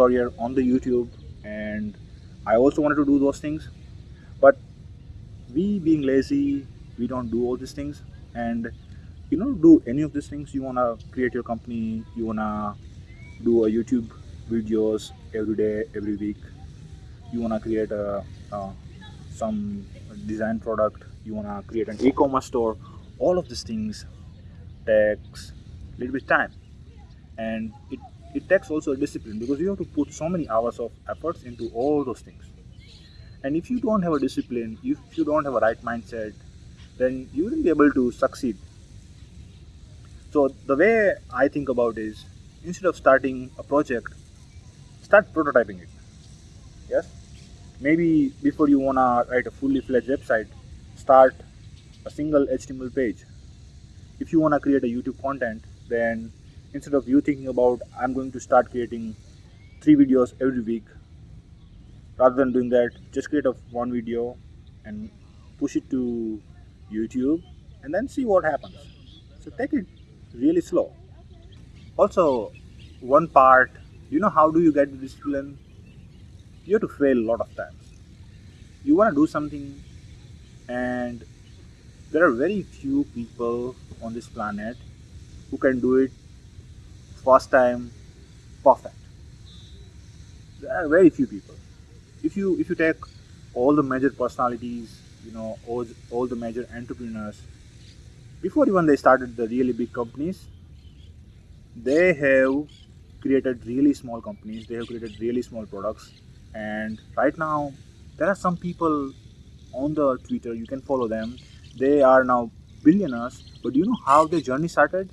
career on the YouTube and I also wanted to do those things. But we being lazy we don't do all these things. And you know do any of these things. You want to create your company you want to do a youtube videos every day every week. You want to create a, uh, some design product. You want to create an e-commerce store. All of these things takes a little bit time. And it it takes also a discipline because you have to put so many hours of efforts into all those things. And if you don't have a discipline if you don't have a right mindset then you wouldn't be able to succeed. So the way i think about is instead of starting a project start prototyping it. Yes? Maybe before you want to write a fully fledged website start a single html page. If you want to create a youtube content then instead of you thinking about i'm going to start creating three videos every week rather than doing that just create a one video and push it to youtube and then see what happens. So take it really slow. Also one part you know how do you get the discipline? You have to fail a lot of times. You want to do something and there are very few people on this planet who can do it first time perfect. There are very few people. If you if you take all the major personalities you know all, all the major entrepreneurs before even they started the really big companies they have created really small companies they have created really small products. And right now there are some people on the twitter you can follow them. They are now billionaires but do you know how their journey started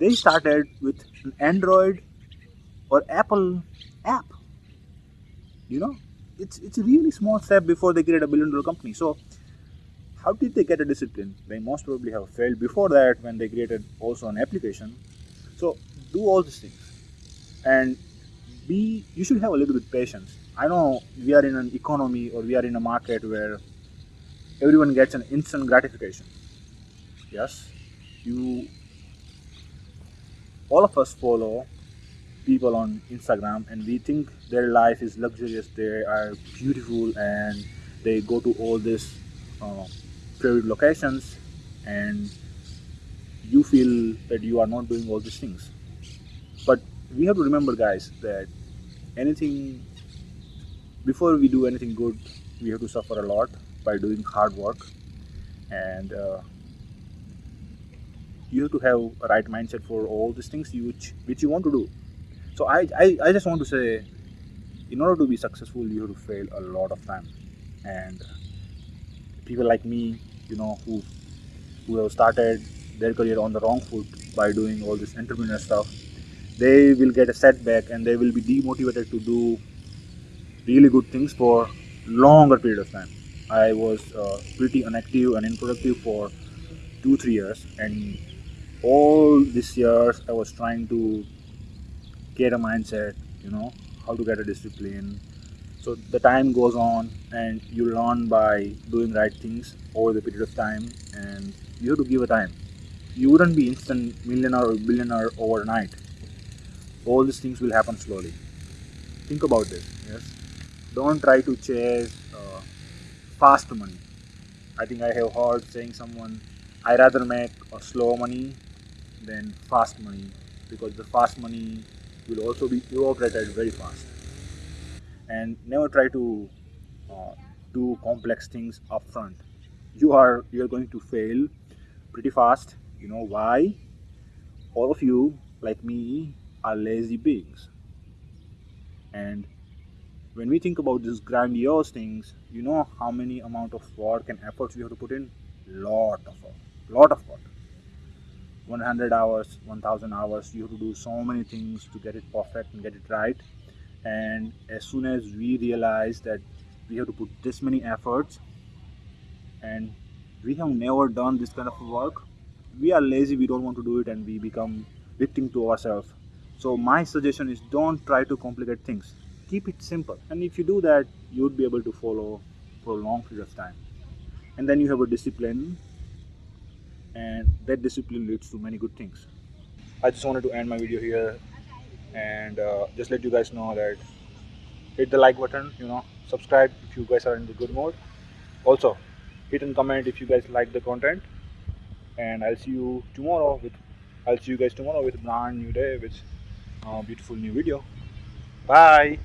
they started with an android or apple app. You know it's it's a really small step before they create a billion dollar company. So how did they get a discipline? They most probably have failed before that when they created also an application. So do all these things. And be you should have a little bit patience. I know we are in an economy or we are in a market where everyone gets an instant gratification. Yes? You all of us follow people on instagram and we think their life is luxurious they are beautiful and they go to all these uh, favorite locations and you feel that you are not doing all these things. But we have to remember guys that anything before we do anything good we have to suffer a lot by doing hard work and uh, you have to have a right mindset for all these things you, which which you want to do. So I, I i just want to say in order to be successful you have to fail a lot of time. And people like me you know who who have started their career on the wrong foot by doing all this entrepreneur stuff they will get a setback and they will be demotivated to do really good things for longer period of time. I was uh, pretty inactive and unproductive for two three years and all these years i was trying to get a mindset you know how to get a discipline. So the time goes on and you learn by doing right things over the period of time and you have to give a time. You wouldn't be instant millionaire or billionaire overnight. All these things will happen slowly. Think about this yes. Don't try to chase uh, fast money. I think i have heard saying someone i rather make a slow money than fast money because the fast money will also be evaporated very fast. And never try to uh, do complex things upfront. You are you are going to fail pretty fast. You know why? All of you like me are lazy beings. And when we think about these grandiose things you know how many amount of work and efforts we have to put in? Lot of work. Lot of work 100 hours 1000 hours you have to do so many things to get it perfect and get it right. And as soon as we realize that we have to put this many efforts and we have never done this kind of work we are lazy we don't want to do it and we become victim to ourselves. So my suggestion is don't try to complicate things. Keep it simple. And if you do that you would be able to follow for a long period of time. And then you have a discipline and that discipline leads to many good things. I just wanted to end my video here and uh, just let you guys know that hit the like button you know subscribe if you guys are in the good mood. Also hit and comment if you guys like the content. And i'll see you tomorrow with i'll see you guys tomorrow with brand new day with a beautiful new video. Bye